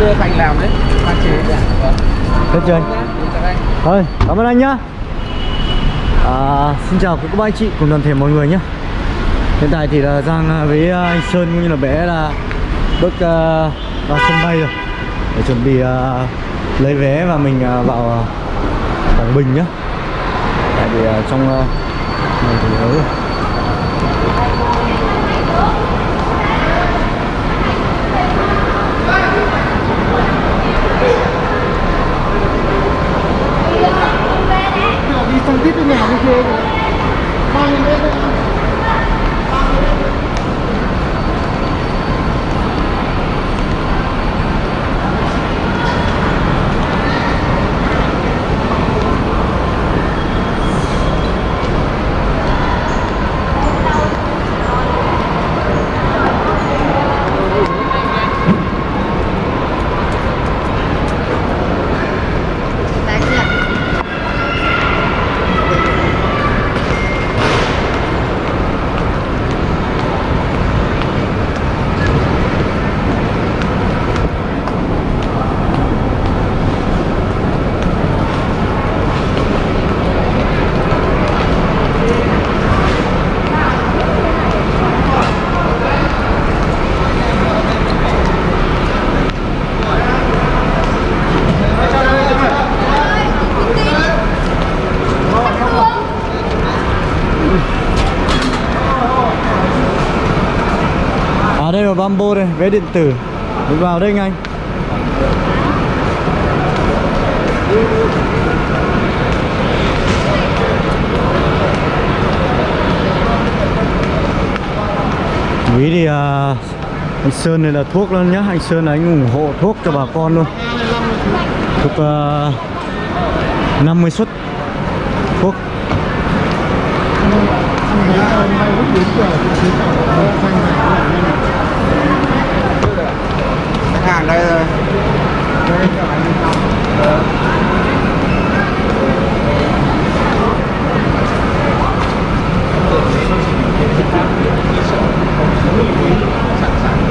đưa Thành làm đấy. Pha chế vâng Hết chưa anh? nhá. Anh Thôi, cảm ơn anh nhá. À, Xin chào bác anh chị cùng toàn thể mọi người nhé Hiện tại thì là Giang với anh Sơn cũng như là bé là bước uh, vào sân bay rồi. Để chuẩn bị uh, lấy vé và mình uh, vào uh, Quảng Bình nhé Tại vì uh, trong uh, này thì ấy rồi đi sang tít bên nhà đi thuê bao nhiêu mét đấy À đây là Bambo đây, vé điện tử. Mình vào đây anh Quý thì à, anh Sơn này là thuốc luôn nhá. Anh Sơn là anh ủng hộ thuốc cho bà con luôn. Thuốc à, 50 suất thuốc. khách hàng đây rồi.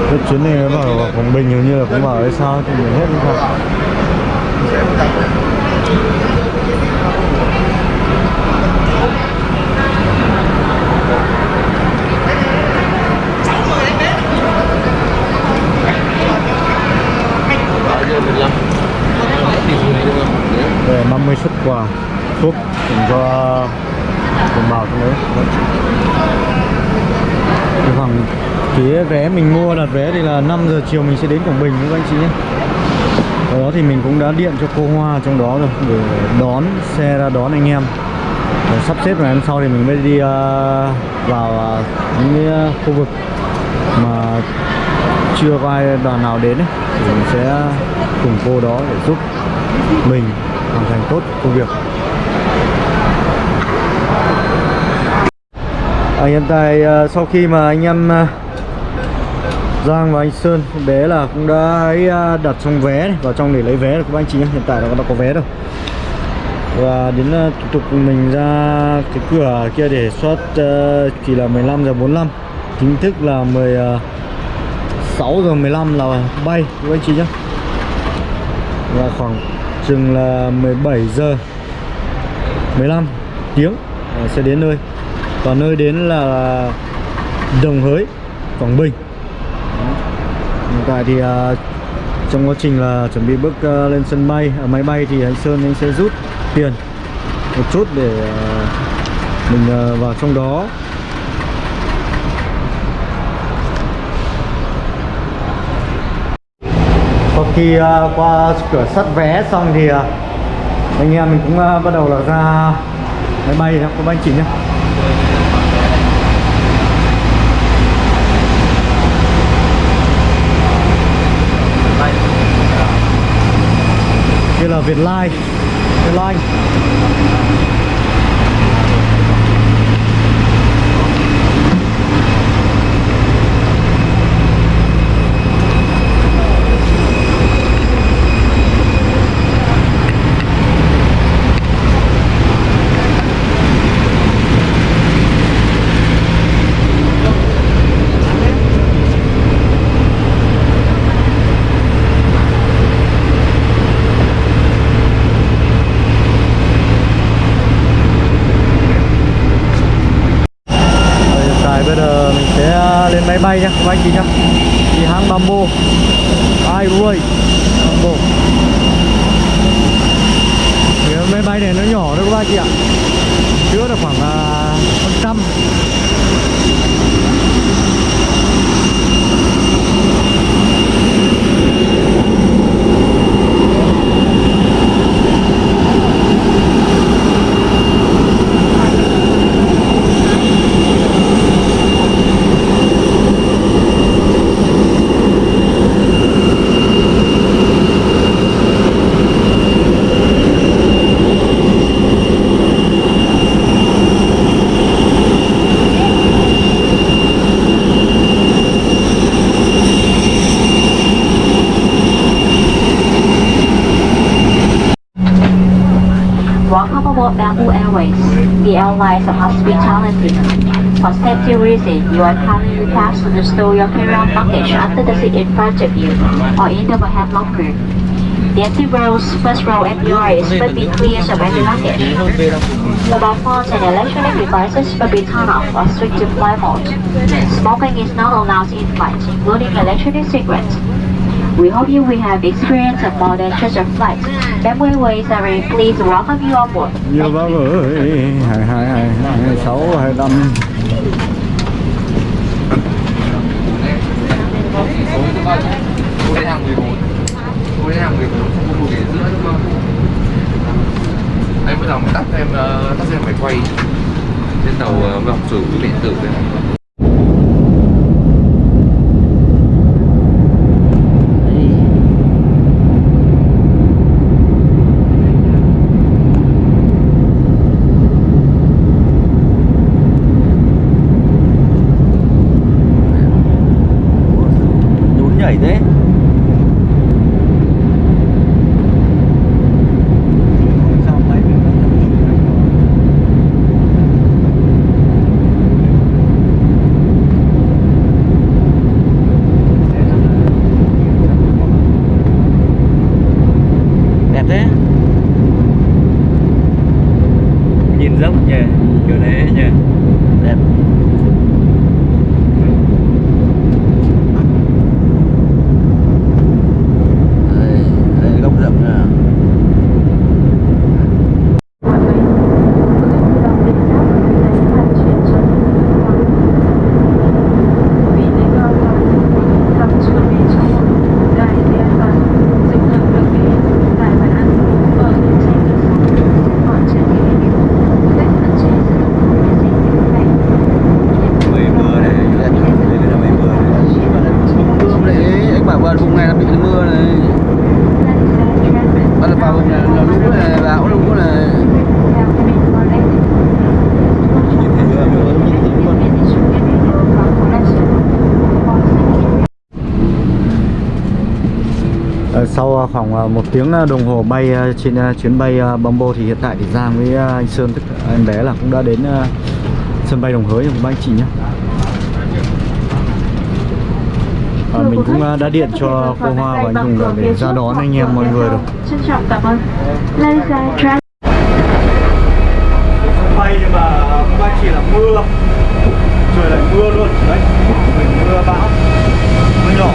Cái chuyến này nó vào vào Quảng Bình hình như là cũng vào hay sao thì mình hết. không phải Để 50 xuất quà thuốc dành cho đồng bào trong đấy. Cái khoảng phía vé mình mua đặt vé thì là 5 giờ chiều mình sẽ đến Quảng Bình với các anh chị nhé. Sau đó thì mình cũng đã điện cho cô Hoa trong đó rồi để đón xe ra đón anh em. Để sắp xếp ngày hôm sau thì mình mới đi uh, vào uh, những cái à, khu vực mà chưa có ai đoàn nào đến ấy, thì mình sẽ cùng cô đó để giúp mình hoàn thành tốt công việc. À, hiện tại à, sau khi mà anh em à, Giang và anh Sơn bé là cũng đã ấy, à, đặt xong vé này, vào trong để lấy vé rồi các anh chị nhé hiện tại là đã có vé rồi và đến thủ tục mình ra cái cửa kia để soát chỉ là 15 giờ 45 chính thức là 16 giờ 15 là bay các anh chị nhé và khoảng chừng là 17 giờ 15 tiếng ờ, sẽ đến nơi. Và nơi đến là Đồng Hới, Quảng Bình. Hiện tại thì ờ, trong quá trình là chuẩn bị bước ờ, lên sân bay ở máy bay thì anh Sơn anh sẽ rút tiền một chút để mình vào trong đó. Khi uh, qua cửa sắt vé xong thì uh, anh em mình cũng uh, bắt đầu là ra máy bay nhé các anh chị nhé kia là Vietline. Vietline. các chứa được the of hospitality. For safety reasons, you are kindly requested to store your carry-on luggage under the seat in front of you or in the overhead locker. The empty rows, first row and yours will be clear of any luggage. Mobile phones and electronic devices will be turned off or switched to flight mode. Smoking is not allowed in flight, including electronic cigarettes. We hope you will have experience of just a flight. Bamboo Airways are very pleased to welcome you on board. nhiều bác ơi hai hai hai hai sáu hai năm Cô đến hàng 14 Cô đến hàng 14 Không có một ghế giữa đúng không? Đấy bây giờ mình tắt em ờ, Tắt em phải quay Trên tàu uh, học sử điện tử này いね。Khoảng ờ, một tiếng ờ, đồng hồ bay ờ, trên chuyến bay ờ, Bamboo thì hiện tại thì Giang với anh Sơn tức em bé là cũng đã đến sân bay Đồng Hới rồi các anh chị nhé. à, mình cũng đã điện cho cô Hoa và anh Hùng để ra đón anh em mọi người rồi. Trân trọng cảm ơn. Ladies and gentlemen. bay nhưng mà các anh chị là mưa trời lại mưa luôn đấy mình mưa bão mưa nhỏ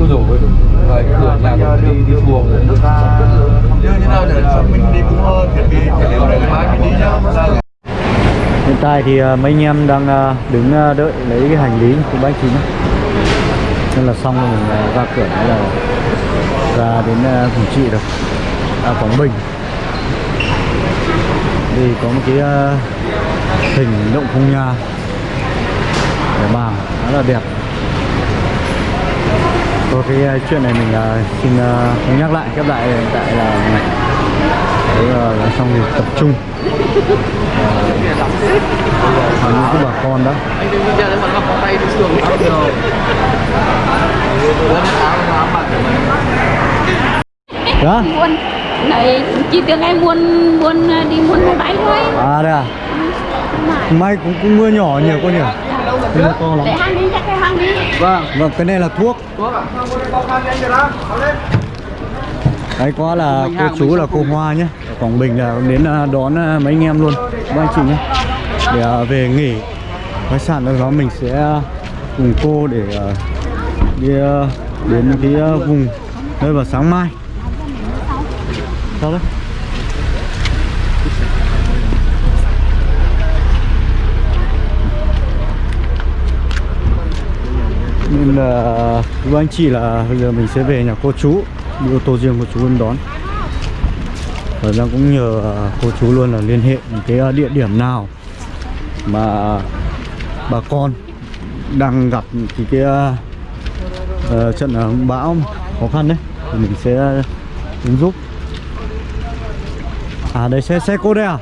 Ôi dồi ôi Rồi cửa làm đi đi xuồng Như thế nào để mình đi cũng chuẩn bị Để liệu để mai mình đi nhá hiện tại thì à, mấy anh em đang à, đứng à, đợi lấy cái hành lý của bác chính. Nên là xong rồi mình ra cửa là ra đến ờ, Quảng Trị rồi. À, Quảng Bình. Thì có một cái hình động phong nha. Để bàn khá là đẹp. Có cái chuyện này mình xin không nhắc lại khép lại hiện tại là đấy là, là xong thì tập trung. Ờ, những cái bà con đó. Đó buôn này chỉ tưởng em buôn buôn đi buôn mua bánh thôi. À đây à? May cũng cũng mưa nhỏ nhiều con nhỉ? Cái này to lắm. Để hăng đi, chắc cái hăng đi. Vâng. Vâng cái này là thuốc. Thuốc ạ Đấy quá là cô chú là cô Hoa nhé Ở Quảng Bình là đến à, đón à, mấy anh em luôn. Các anh chị nhé Để à, về nghỉ. Khách sạn đâu đó mình sẽ cùng cô để đi đến cái vùng nơi vào sáng mai. Sao đấy? Nên là với anh chị là bây giờ mình sẽ về nhà cô chú đi ô tô riêng cô chú luôn đón. Và Giang cũng nhờ à, cô chú luôn là liên hệ những cái à, địa điểm nào mà bà con đang gặp cái cái ờ, trận bão khó khăn đấy thì mình sẽ ứng giúp. À đây xe xe cô đây à?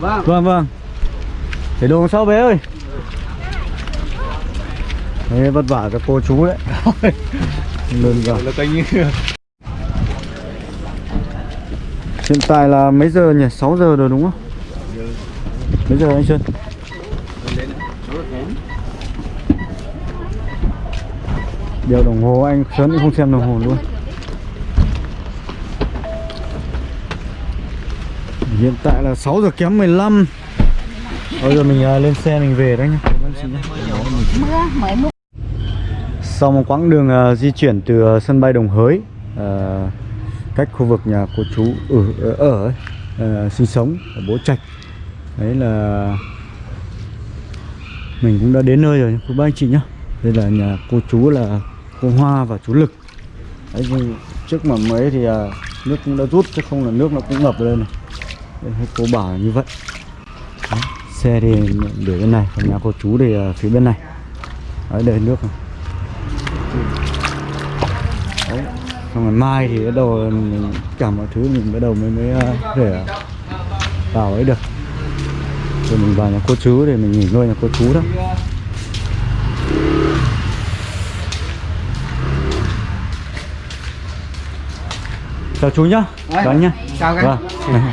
Vâng. Vâng vâng. Để đồ sau bé ơi. Đấy, vất vả cho cô chú đấy. Lần vào Hiện tại là mấy giờ nhỉ? 6 giờ rồi đúng không? Mấy giờ anh Sơn? Đeo đồng hồ, anh Sơn cũng không xem đồng hồ luôn Hiện tại là 6 giờ kém 15 Bây giờ mình à, lên xe mình về đấy nhá Sau một quãng đường à, di chuyển từ à, sân bay Đồng Hới cách khu vực nhà cô chú ở ở, ở uh, sinh sống ở Bố Trạch. Đấy là mình cũng đã đến nơi rồi cô bác anh chị nhá. Đây là nhà cô chú là cô Hoa và chú Lực. Đấy, trước mà mấy thì uh, nước cũng đã rút chứ không là nước nó cũng ngập lên này. Đây, cô bảo như vậy. Đấy, xe thì để bên này còn nhà cô chú thì uh, phía bên này. Đấy đây nước này xong rồi mai thì bắt đầu mình cả mọi thứ mình bắt đầu mới mới ờ, có thể vào ấy được. Rồi mình vào nhà cô chú để mình nghỉ ngơi nhà cô chú đó. Chào chú nhá chào anh nhá. chào anh. vâng.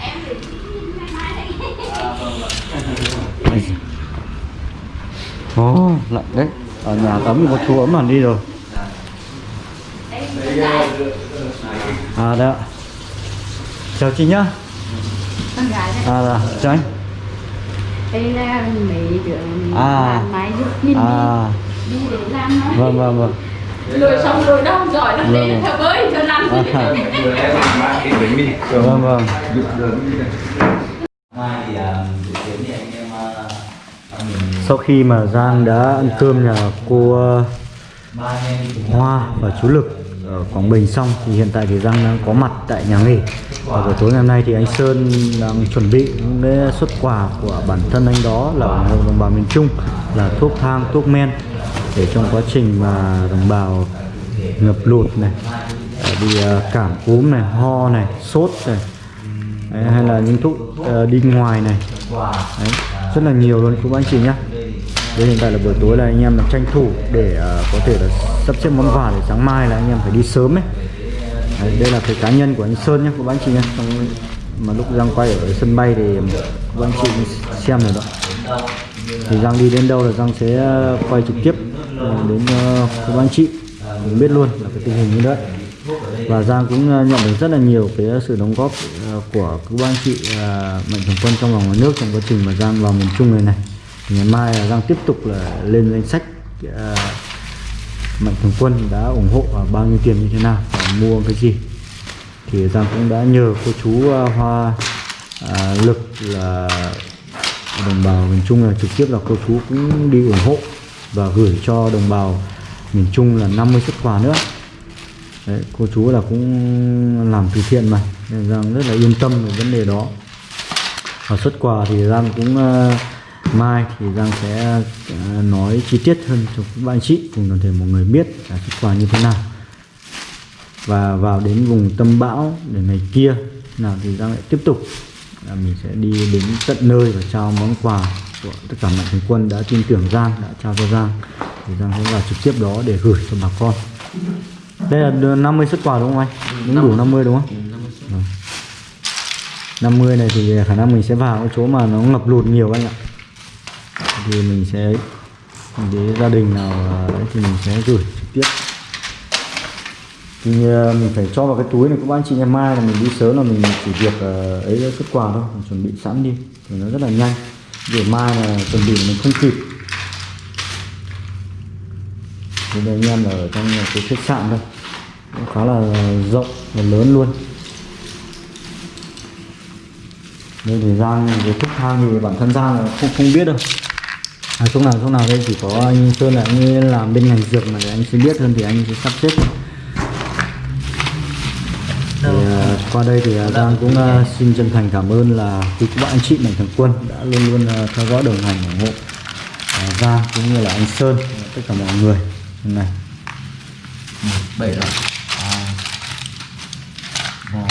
Ồ, lạnh đấy. Ở nhà tắm thì có chú ấm hẳn đi rồi À ạ. Chào chị nhá. Con gái đấy À dạ, chào anh. Đây là mấy đứa À. máy giúp mình À, đi, đi để làm nó vâng vâng vâng. Lùi xong lùi đâu, giỏi lắm Vâng. đi, thở bơi, cho làm gì? À, Vâng vâng. Sau khi mà Giang đã ăn cơm nhà cô Hoa và chú Lực ở Quảng Bình xong thì hiện tại thì Giang đang có mặt tại nhà nghỉ. Và buổi tối ngày hôm nay thì anh Sơn đang chuẩn bị những xuất quà của bản thân anh đó là ủng hộ đồng bào miền Trung là thuốc thang, thuốc men để trong quá trình mà đồng bào ngập lụt này bị à, cảm cúm này, ho này, sốt này Đấy, hay là những thuốc à, đi ngoài này. Đấy, rất là nhiều luôn. Các anh chị nhá đây hiện tại là buổi tối là anh em là tranh thủ để à, có thể là sắp xếp món quà để sáng mai là anh em phải đi sớm ấy. Đấy, đây là cái cá nhân của anh Sơn nhé của anh chị nhé Trong, mà lúc Giang quay ở sân bay thì các anh chị xem rồi đó. Thì Giang đi đến đâu là Giang sẽ à, quay trực tiếp à, đến ờ, các anh chị. Mình biết luôn là cái tình hình như đấy và Giang cũng nhận được rất là nhiều cái sự đóng góp của các anh chị mạnh thường quân trong và ngoài nước trong quá trình mà Giang vào miền Trung này này ngày mai là Giang tiếp tục là lên danh sách uh, mạnh thường quân đã ủng hộ và bao nhiêu tiền như thế nào và mua cái gì. Thì Giang cũng đã nhờ cô chú uh, Hoa uh, Lực là đồng bào miền Trung là trực tiếp là cô chú cũng đi ủng hộ và gửi cho đồng bào miền Trung là 50 xuất quà nữa. Đấy, cô chú là cũng làm từ thiện mà nên Giang rất là yên tâm về vấn đề đó. Và xuất quà thì Giang cũng uh, mai thì Giang sẽ ờ, nói chi tiết hơn cho các anh chị cùng toàn thể mọi người biết là xuất quà như thế nào và vào đến vùng tâm bão để ngày kia nào thì Giang lại tiếp tục là mình sẽ đi đến tận nơi và trao món quà của tất cả mạnh thường quân đã tin tưởng Giang đã trao cho Giang thì Giang sẽ vào trực tiếp đó để gửi cho bà con đây là đưa 50 xuất quà đúng không anh? Đúng đủ 50 đúng không? Vâng. 50 này thì khả năng mình sẽ vào chỗ mà nó ngập lụt nhiều anh ạ thì mình sẽ để gia đình nào ấy thì mình sẽ gửi trực tiếp. Thì ờ, mình phải cho vào cái túi này các anh chị ngày mai là mình đi sớm là mình chỉ việc ờ, ấy xuất quà thôi, mình chuẩn bị sẵn đi. Thì nó rất là nhanh. Để mai là chuẩn bị mình không kịp. Thì đây anh em ở trong cái khách sạn đây, cũng khá là rộng và lớn luôn. Đây thì Giang về thuốc thang thì bản thân Giang là không không biết đâu à, chỗ nào chỗ nào đây chỉ có anh Sơn là anh làm bên ngành dược mà để anh sẽ biết hơn thì anh sẽ sắp xếp. Thì, à, qua đây thì à, Giang cũng à, xin chân thành cảm ơn là quý các bạn anh chị mạnh thường quân đã luôn luôn à, theo dõi đồng hành ủng hộ à, Giang cũng như là anh Sơn tất cả mọi người. Hôm nay bảy rồi hai ba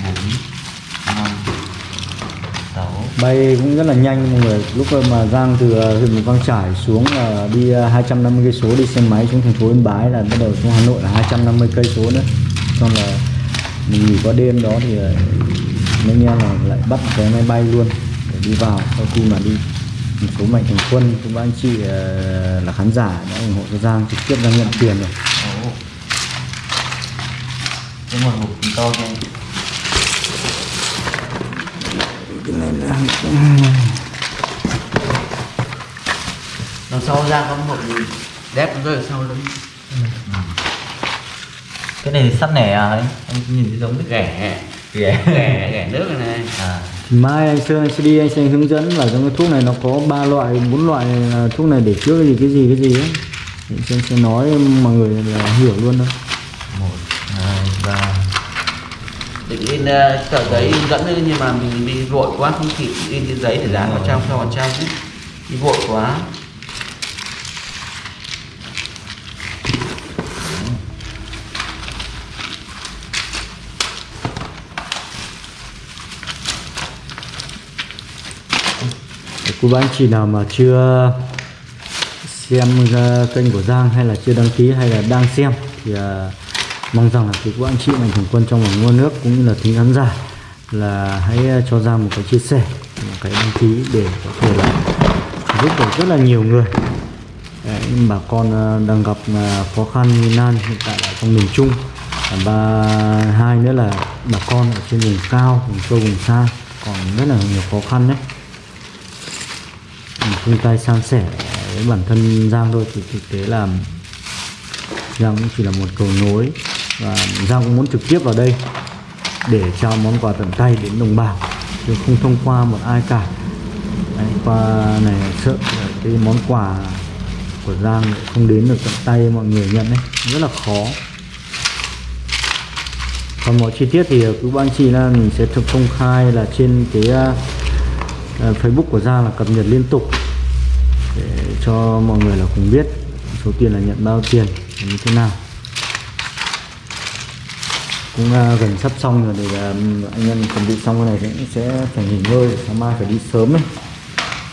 bốn năm sáu bay cũng rất là nhanh. Mọi người, lúc mà Giang từ ờ, huyện Mù Căng Trải xuống là đi ờ, 250 cây số đi xe máy xuống thành phố Yên Bái là bắt đầu xuống Hà Nội là 250 cây số nữa. Xong là mình nghỉ qua đêm đó thì mấy nghe là lại bắt cái máy bay luôn để đi vào. Sau khi mà đi một số mạnh thường quân các anh chị là khán giả đã ủng hộ cho Giang trực tiếp ra nhận tiền rồi. Cái một hộp to cho anh. Đằng sau ra có một đép nó rơi ở sau lưng. cái này thì sắt nẻ à ấy anh nhìn thấy giống cái Ghẻ, ghẻ ghẻ, ghẻ nước này này. à thì mai anh Sơn anh sẽ đi anh sẽ hướng dẫn là trong cái thuốc này nó có ba loại bốn loại là thuốc này để chữa cái gì cái gì cái gì ấy thì Sơn sẽ nói mọi người là hiểu luôn đó một hai ba Định in uh, tờ giấy in dẫn nữa nhưng mà mình đi vội quá không kịp in cái giấy để dán vào trong cho vào trong ấy. Đi vội quá. quý cô bác anh chị nào mà chưa xem uh, kênh của Giang hay là chưa đăng ký hay là đang xem thì uh, mong rằng là quý cô anh chị mạnh thường quân trong vòng mua nước cũng như là thính khán giả là hãy à, cho ra một cái chia sẻ một cái đăng ký để có thể là giúp được rất là nhiều người. Đấy, bà con à, đang gặp à, khó khăn như nan hiện tại ở trong miền Trung. Và hai nữa là bà con ở trên vùng cao vùng sâu vùng xa còn rất là nhiều khó khăn đấy. Mình chung tay san sẻ với bản thân Giang thôi thì thực tế là Giang cũng chỉ là một cầu nối và Giang cũng muốn trực tiếp vào đây để trao món quà tận tay đến đồng bào. Chứ không thông qua một ai cả. Đấy, qua này sợ cái món quà của Giang không đến được tận tay mọi người nhận đấy. Rất là khó. Còn mọi chi tiết thì cứ ban chị là mình sẽ thực công khai là trên cái uh, uh, Facebook của Giang là cập nhật liên tục. Để cho mọi người là cùng biết số tiền là nhận bao tiền như thế nào cũng à, gần sắp xong rồi để à, anh em chuẩn bị xong cái này thì cũng sẽ phải nghỉ ngơi sáng mai phải đi sớm ấy.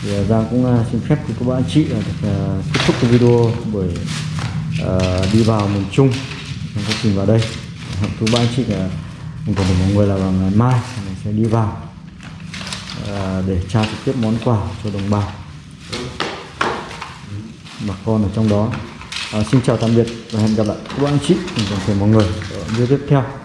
Thì à, Giang cũng xin phép của các bạn chị là được kết thúc cái video buổi uh, đi vào miền Trung. Trong quá trình vào đây. Thứ ba anh chị là mình còn mọi người là vào ngày mai mình sẽ đi vào uh, để trao trực tiếp món quà cho đồng bào. Bà con ở trong đó. À, xin chào tạm biệt và hẹn gặp lại các bạn chị cùng toàn thể mọi người ở video tiếp theo.